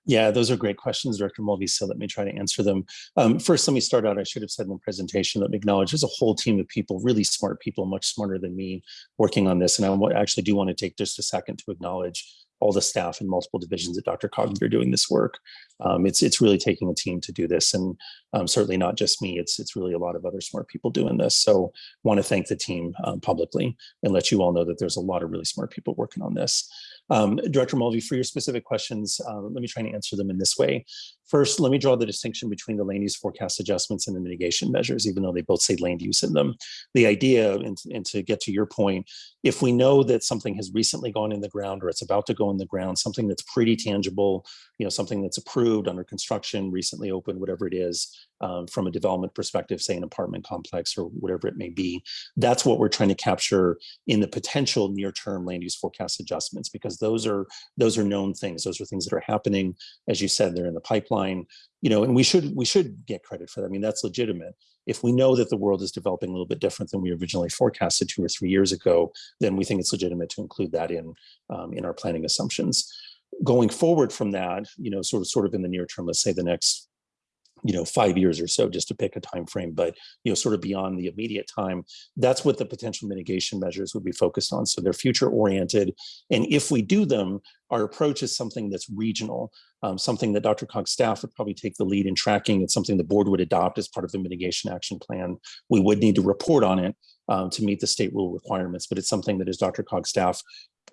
Yeah, those are great questions, Director Mulvey. So let me try to answer them. Um, first, let me start out. I should have said in the presentation, let me acknowledge there's a whole team of people, really smart people, much smarter than me, working on this. And I actually do want to take just a second to acknowledge all the staff in multiple divisions at Dr. Are doing this work. Um, it's it's really taking a team to do this, and um, certainly not just me. It's it's really a lot of other smart people doing this. So want to thank the team um, publicly and let you all know that there's a lot of really smart people working on this. Um, Director Mulvey, for your specific questions, uh, let me try and answer them in this way. First, let me draw the distinction between the land use forecast adjustments and the mitigation measures, even though they both say land use in them. The idea, and, and to get to your point, if we know that something has recently gone in the ground or it's about to go in the ground, something that's pretty tangible, you know, something that's approved under construction, recently opened, whatever it is, um, from a development perspective, say an apartment complex or whatever it may be, that's what we're trying to capture in the potential near-term land use forecast adjustments, because those are those are known things. Those are things that are happening. As you said, they're in the pipeline, you know, and we should we should get credit for that. I mean, that's legitimate. If we know that the world is developing a little bit different than we originally forecasted two or three years ago, then we think it's legitimate to include that in um, in our planning assumptions. Going forward from that, you know, sort of sort of in the near term, let's say the next you know five years or so just to pick a time frame but you know sort of beyond the immediate time that's what the potential mitigation measures would be focused on. So they're future oriented and if we do them our approach is something that's regional um, something that DRCOG's staff would probably take the lead in tracking. It's something the board would adopt as part of the mitigation action plan. We would need to report on it um, to meet the state rule requirements but it's something that as DRCOG's staff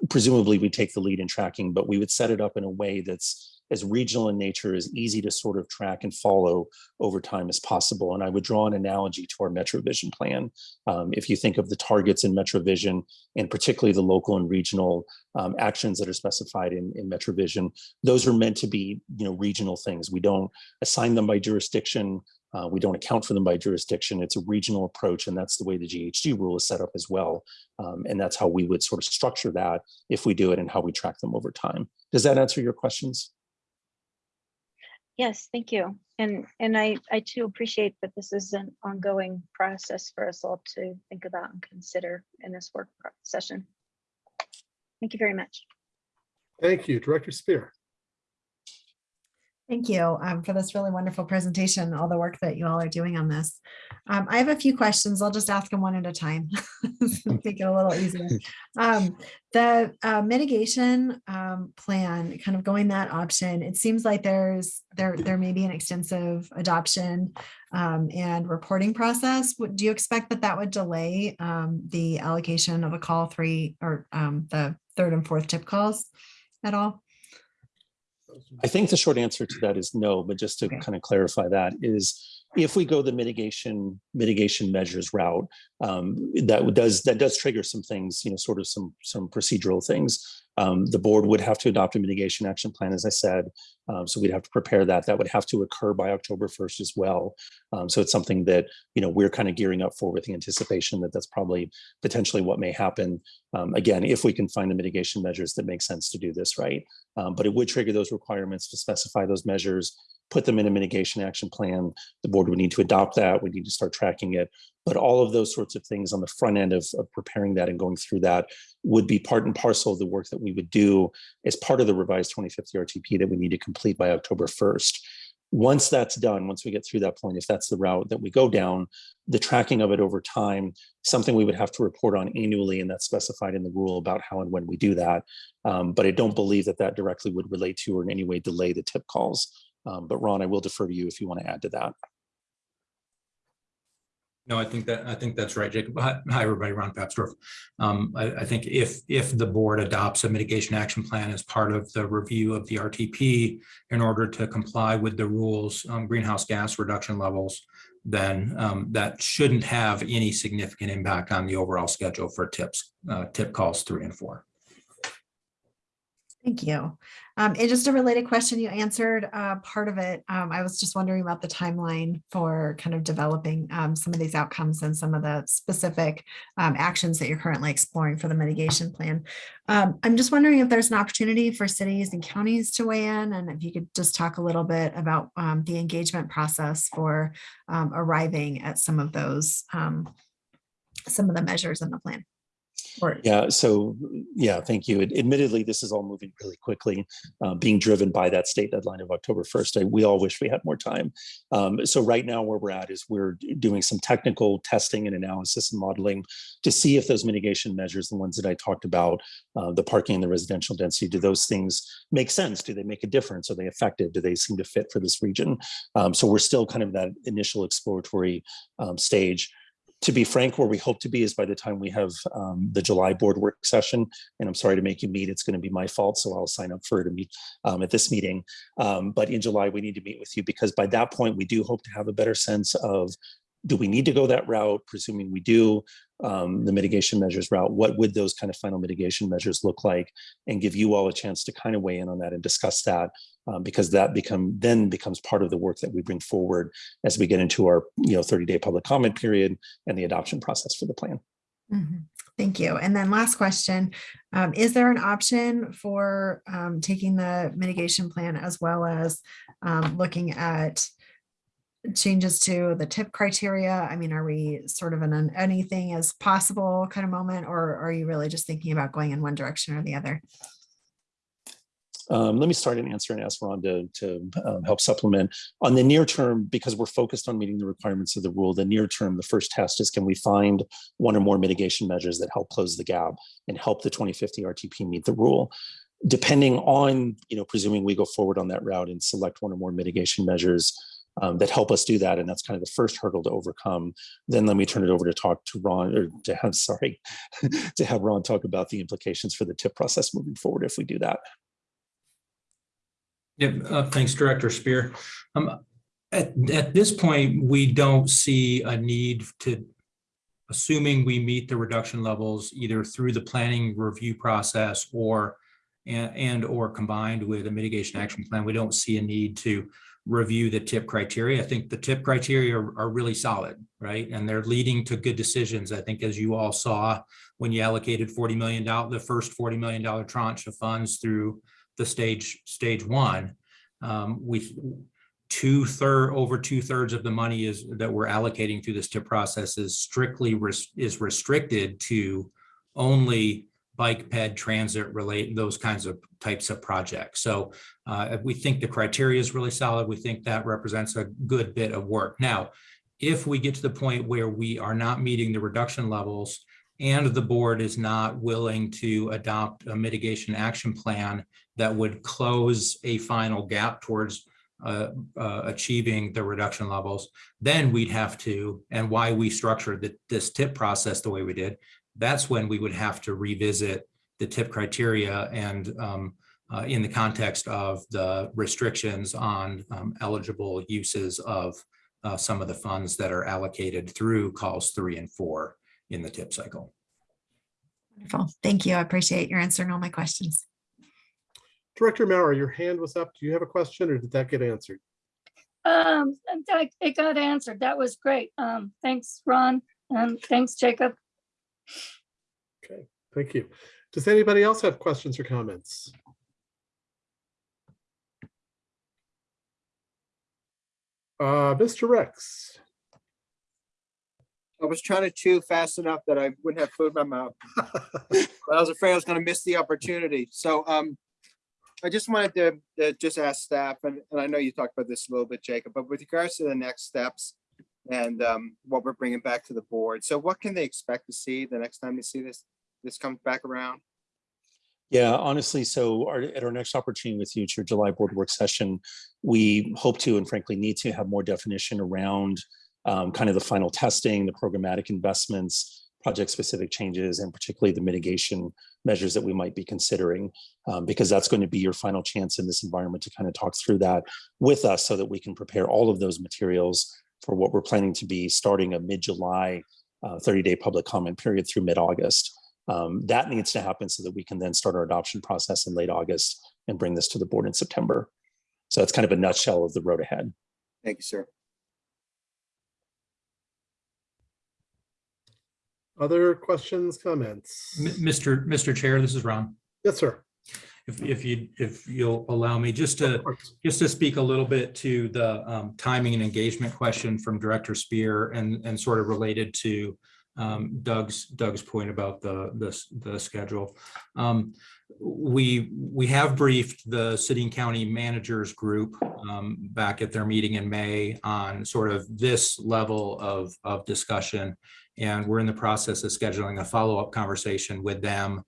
presumably we take the lead in tracking but we would set it up in a way that's as regional in nature as easy to sort of track and follow over time as possible. And I would draw an analogy to our MetroVision plan. Um, if you think of the targets in MetroVision, and particularly the local and regional um, actions that are specified in, in MetroVision, those are meant to be you know, regional things. We don't assign them by jurisdiction. Uh, we don't account for them by jurisdiction. It's a regional approach, and that's the way the GHG rule is set up as well. Um, and that's how we would sort of structure that if we do it and how we track them over time. Does that answer your questions?
Yes, thank you. And, and I, I too appreciate that this is an ongoing process for us all to think about and consider in this work session. Thank you very much.
Thank you, Director Spear.
Thank you um, for this really wonderful presentation, all the work that you all are doing on this. Um, I have a few questions. I'll just ask them one at a time. Make it a little easier. Um, the uh, mitigation um, plan, kind of going that option, it seems like there's there there may be an extensive adoption um, and reporting process. Do you expect that that would delay um, the allocation of a call three or um, the third and fourth tip calls at all?
I think the short answer to that is no, but just to
Okay.
kind of clarify that is if we go the mitigation mitigation measures route, um, that does that does trigger some things, you know, sort of some some procedural things. Um, the board would have to adopt a mitigation action plan, as I said. Um, so we'd have to prepare that. That would have to occur by October 1st as well. Um, so it's something that, you know, we're kind of gearing up for with the anticipation that that's probably potentially what may happen. Um, again, if we can find the mitigation measures that make sense to do this right. Um, but it would trigger those requirements to specify those measures, put them in a mitigation action plan. The board would need to adopt that. We need to start tracking it. But all of those sorts of things on the front end of, of preparing that and going through that would be part and parcel of the work that we would do as part of the revised 2050 RTP that we need to complete by October 1st. Once that's done, once we get through that point, if that's the route that we go down, the tracking of it over time, something we would have to report on annually, and that's specified in the rule about how and when we do that. Um, but I don't believe that that directly would relate to or in any way delay the tip calls. Um, but Ron, I will defer to you if you want to add to that.
No, I think that, I think that's right, Jacob. Hi, everybody, Ron Papsdorf. Um, I, I think if, if the board adopts a mitigation action plan as part of the review of the RTP in order to comply with the rules, um, greenhouse gas reduction levels, then, um, that shouldn't have any significant impact on the overall schedule for tips, uh, tip calls three and four.
Thank you. Um, and just a related question, you answered uh, part of it. Um, I was just wondering about the timeline for kind of developing um, some of these outcomes and some of the specific um, actions that you're currently exploring for the mitigation plan. Um, I'm just wondering if there's an opportunity for cities and counties to weigh in, and if you could just talk a little bit about um, the engagement process for arriving at some of those, some of the measures in the plan. Or
Yeah, so, yeah, thank you. Ad- Admittedly, this is all moving really quickly, uh, being driven by that state deadline of October 1st. I- We all wish we had more time. Um, So right now where we're at is we're doing some technical testing and analysis and modeling to see if those mitigation measures, the ones that I talked about, uh, the parking and the residential density, do those things make sense? Do they make a difference? Are they effective? Do they seem to fit for this region? Um, So we're still kind of that initial exploratory um, stage to be frank, where we hope to be is by the time we have um, the July board work session, and I'm sorry to make you meet, it's going to be my fault, so I'll sign up for it to meet um, at this meeting. Um, but in July, we need to meet with you because by that point, we do hope to have a better sense of do we need to go that route? Presuming we do, um, the mitigation measures route, what would those kind of final mitigation measures look like? And give you all a chance to kind of weigh in on that and discuss that um, because that become then becomes part of the work that we bring forward as we get into our you know 30 day public comment period and the adoption process for the plan.
Mhm. Thank you. And then last question, um, is there an option for um, taking the mitigation plan as well as um, looking at changes to the tip criteria? I mean, are we sort of in an anything is possible kind of moment, or are you really just thinking about going in one direction or the other?
Um, let me start an answer and ask Ron to, to um, help supplement. On the near term, because we're focused on meeting the requirements of the rule, the near term, the first test is can we find one or more mitigation measures that help close the gap and help the 2050 RTP meet the rule? Depending on, you know, presuming we go forward on that route and select one or more mitigation measures um, that help us do that, and that's kind of the first hurdle to overcome, then let me turn it over to talk to Ron, or to have, sorry, to have Ron talk about the implications for the tip process moving forward if we do that.
Yeah, uh, thanks, Director Spear. Um, at, at this point, we don't see a need to, assuming we meet the reduction levels either through the planning review process or and, and or combined with a mitigation action plan, we don't see a need to review the tip criteria. I think the tip criteria are, are really solid, right? And they're leading to good decisions. I think as you all saw, when you allocated $40 million, the first $40 million tranche of funds through the stage, stage one, um, we two third, over two thirds of the money is that we're allocating through this tip process is strictly res, is restricted to only bike ped transit relate those kinds of types of projects. So uh, we think the criteria is really solid. We think that represents a good bit of work. Now, if we get to the point where we are not meeting the reduction levels and the board is not willing to adopt a mitigation action plan that would close a final gap towards uh, uh, achieving the reduction levels, then we'd have to, and why we structured the, this tip process the way we did, that's when we would have to revisit the tip criteria and um, uh, in the context of the restrictions on um, eligible uses of uh, some of the funds that are allocated through calls three and four in the tip cycle.
Wonderful. Thank you. I appreciate your answering all my questions.
Director Maurer, your hand was up. Do you have a question or did that get answered?
Um, that- it got answered. That was great. Um, thanks, Ron, and thanks, Jacob.
Okay, thank you. Does anybody else have questions or comments? Uh, Mr. Rex.
I was trying to chew fast enough that I wouldn't have food in my mouth. But I was afraid I was gonna miss the opportunity. So um, I just wanted to, to just ask staff, and, and I know you talked about this a little bit, Jacob, but with regards to the next steps and um, what we're bringing back to the board. So what can they expect to see the next time they see this, this comes back around?
Yeah, honestly, so our, at our next opportunity with you, your July board work session, we hope to and frankly need to have more definition around um, kind of the final testing, the programmatic investments, project-specific changes, and particularly the mitigation measures that we might be considering, um, because that's going to be your final chance in this environment to kind of talk through that with us so that we can prepare all of those materials for what we're planning to be starting a mid-July 30-day public comment period through mid-August. Um, that needs to happen so that we can then start our adoption process in late August and bring this to the board in September. So that's kind of a nutshell of the road ahead.
Thank you, sir.
Other questions, comments?
M- Mr. Mr. Chair, this is Ron.
Yes, sir.
If, if you, if you'll allow me, just to, just to speak a little bit to the um, timing and engagement question from Director Spear and, and sort of related to um, Doug's, Doug's point about the, the, the schedule. Um, We, we have briefed the city and county managers group um, back at their meeting in May on sort of this level of, of discussion. And we're in the process of scheduling a follow-up conversation with them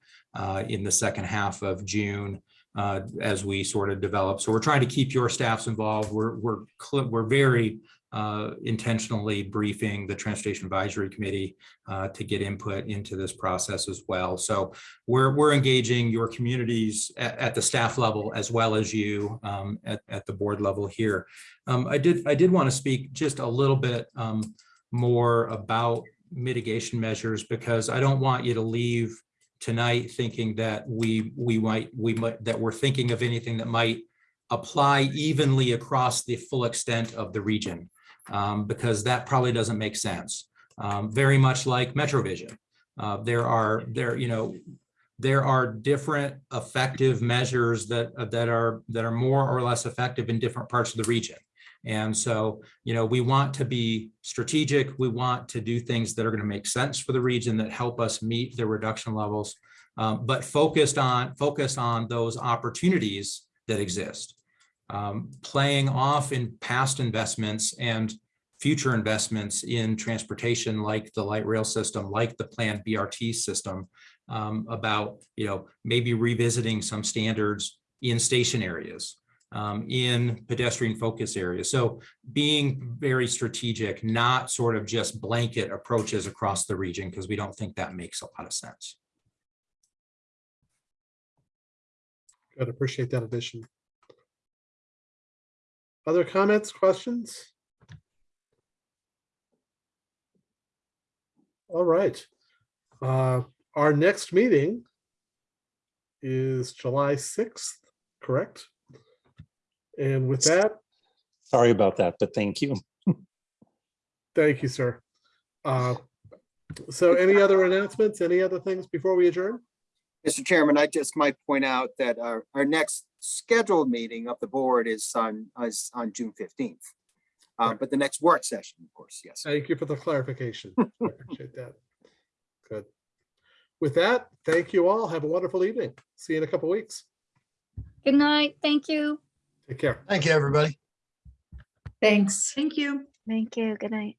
in the second half of June uh, as we sort of develop. So we're trying to keep your staffs involved. We're, we're, we're very uh, intentionally briefing the Transportation Advisory Committee uh, to get input into this process as well. So we're, we're engaging your communities at, at the staff level as well as you um, at, at the board level here. Um, I did, I did want to speak just a little bit um, more about mitigation measures because I don't want you to leave tonight thinking that we, we might, we might, that we're thinking of anything that might apply evenly across the full extent of the region, um, because that probably doesn't make sense. Um, very much like MetroVision. Uh, there are, there, you know, there are different effective measures that, that are, that are more or less effective in different parts of the region. And so, you know, we want to be strategic. We want to do things that are going to make sense for the region that help us meet the reduction levels, um, but focused on, focus on those opportunities that exist. Um, playing off in past investments and future investments in transportation like the light rail system, like the planned BRT system, um, about, you know, maybe revisiting some standards in station areas um, in pedestrian focus areas. So being very strategic, not sort of just blanket approaches across the region, because we don't think that makes a lot of sense.
Good, appreciate that addition. Other comments, questions? All right. Uh, Our next meeting is July 6th, correct? And with that,
Sorry about that, but thank you.
thank you, sir. Uh, So any other announcements, any other things before we adjourn?
Mr. Chairman, I just might point out that our, our next scheduled meeting of the board is on, is on June fifteenth. Uh,
Right.
but the next work session, of course, yes.
Thank you for the clarification. I Appreciate that. Good. With that, thank you all. Have a wonderful evening. See you in a couple weeks.
Good night. Thank you.
Take care.
Thank you, everybody.
Thanks.
Thank you.
Thank you. Good night.